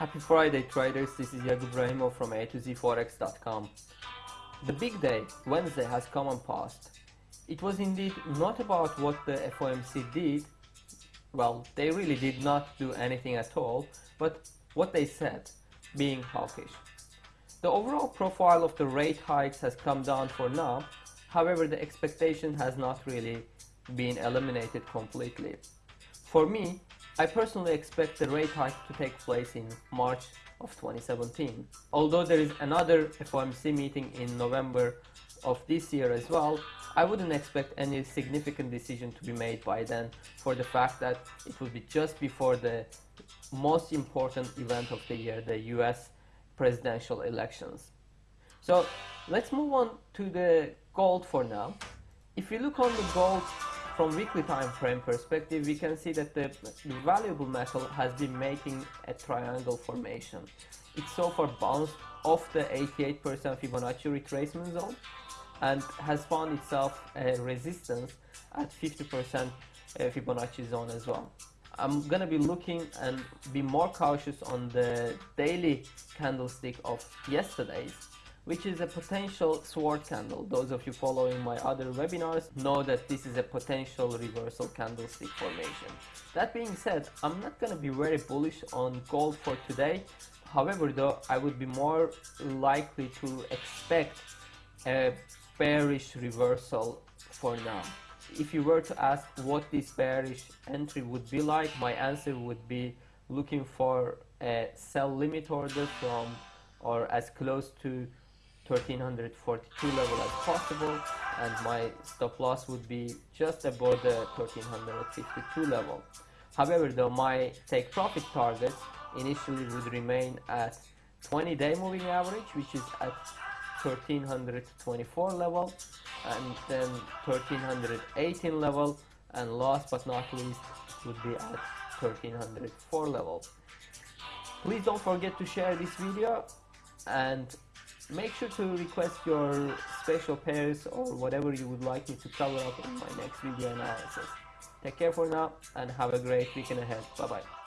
Happy Friday traders, this is Rahimov from A to Z Forex.com. The big day, Wednesday, has come and passed. It was indeed not about what the FOMC did, well, they really did not do anything at all, but what they said, being hawkish. The overall profile of the rate hikes has come down for now, however the expectation has not really been eliminated completely. For me, I personally expect the rate hike to take place in March of 2017. Although there is another FOMC meeting in November of this year as well, I wouldn't expect any significant decision to be made by then for the fact that it will be just before the most important event of the year, the US presidential elections. So let's move on to the gold for now. If you look on the gold from weekly time frame perspective, we can see that the, valuable metal has been making a triangle formation. It so far bounced off the 88% Fibonacci retracement zone and has found itself a resistance at 50% uh, Fibonacci zone as well. I'm gonna be looking and be more cautious on the daily candlestick of yesterday's which is a potential sword candle. Those of you following my other webinars know that this is a potential reversal candlestick formation. That being said, I'm not going to be very bullish on gold for today. However, though, I would be more likely to expect a bearish reversal for now. If you were to ask what this bearish entry would be like, my answer would be looking for a sell limit order from or as close to 1342 level as possible and my stop loss would be just above the 1352 level. However, though my take profit target initially would remain at 20 day moving average which is at 1324 level and then 1318 level and last but not least would be at 1304 level. Please don't forget to share this video and make sure to request your special pairs or whatever you would like me to cover up in my next video analysis. Take care for now and have a great weekend ahead. Bye bye.